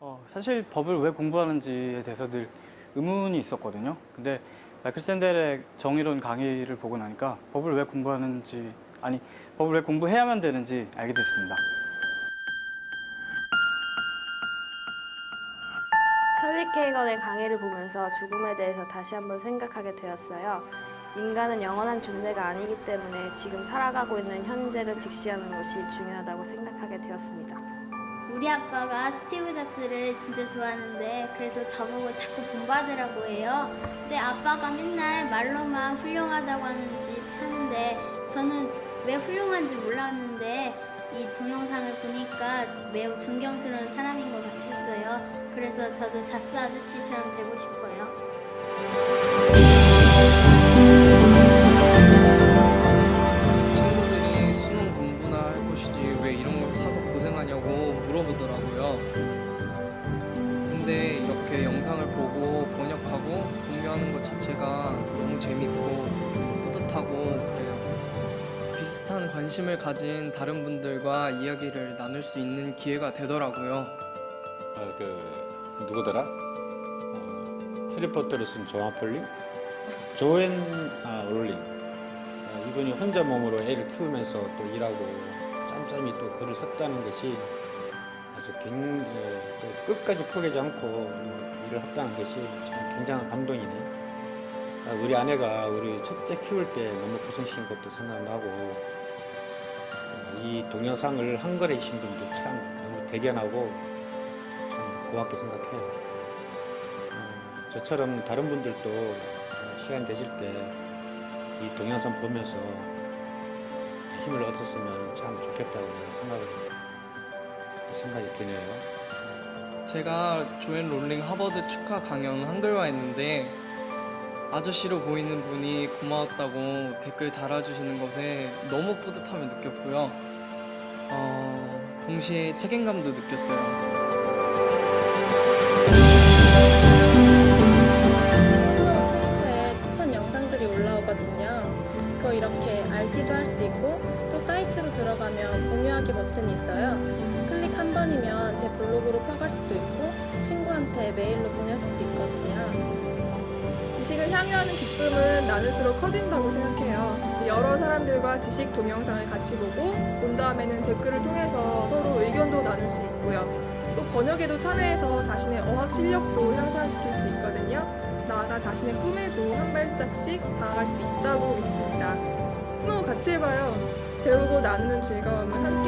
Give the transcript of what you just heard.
어, 사실 법을 왜 공부하는지에 대해서 늘 의문이 있었거든요. 근데 마이클 샌델의 정의론 강의를 보고 나니까 법을 왜 공부하는지 아니 법을 왜 공부해야만 되는지 알게 됐습니다. 설리케이건의 강의를 보면서 죽음에 대해서 다시 한번 생각하게 되었어요. 인간은 영원한 존재가 아니기 때문에 지금 살아가고 있는 현재를 직시하는 것이 중요하다고 생각하게 되었습니다. 우리 아빠가 스티브 잡스를 진짜 좋아하는데 그래서 저보고 자꾸 본받으라고 해요. 근데 아빠가 맨날 말로만 훌륭하다고 하는지 하는데 저는 왜 훌륭한지 몰랐는데 이 동영상을 보니까 매우 존경스러운 사람인 것 같았어요. 그래서 저도 잡스 아저씨처럼 되고 싶어요. 친구들이 수능 공부나 할 것이지 왜 이런 걸 사서 고생하냐고 물어보더라고요. 근데 이렇게 영상을 보고 번역하고 공유하는 것 자체가 너무 재밌고 뿌듯하고 그래요. 비슷한 관심을 가진 다른 분들과 이야기를 나눌 수 있는 기회가 되더라고요. 어, 그 누구더라? 어, 해리포터를 쓴 조한 폴링? 조앤 아, 롤링. 어, 이분이 혼자 몸으로 애를 키우면서 또 일하고 짬짬이 또 글을 썼다는 것이 아주 굉, 예, 또 끝까지 포기하지 않고 뭐 일을 했다는 것이 참 굉장한 감동이네. 아, 우리 아내가 우리 첫째 키울 때 너무 고생시킨 것도 생각나고 어, 이 동영상을 한글이신 분도 참 너무 대견하고 참 고맙게 생각해요. 어, 저처럼 다른 분들도 어, 시간 되실 때 이 동영상 보면서 힘을 얻었으면 참 좋겠다고 내가 생각을 생각이 드네요. 제가 조앤 롤링 하버드 축하 강연 한글화 했는데 아저씨로 보이는 분이 고마웠다고 댓글 달아주시는 것에 너무 뿌듯함을 느꼈고요. 어, 동시에 책임감도 느꼈어요. 트위터에 추천 영상들이 올라오거든요. 그거 이렇게 RT도 할 수 있고 또 사이트로 들어가면 공유하기 버튼이 있어요. 클릭 한 번이면 제 블로그로 퍼갈 수도 있고 친구한테 메일로 보낼 수도 있거든요. 지식을 향유하는 기쁨은 나눌수록 커진다고 생각해요. 여러 사람들과 지식 동영상을 같이 보고 본 다음에는 댓글을 통해서 서로 의견도 나눌 수 있고요. 또 번역에도 참여해서 자신의 어학 실력도 향상시킬 수 있거든요. 나아가 자신의 꿈에도 한 발짝씩 다가갈 수 있다고 믿습니다. 스노우 같이 해봐요. 배우고 나누는 즐거움은 한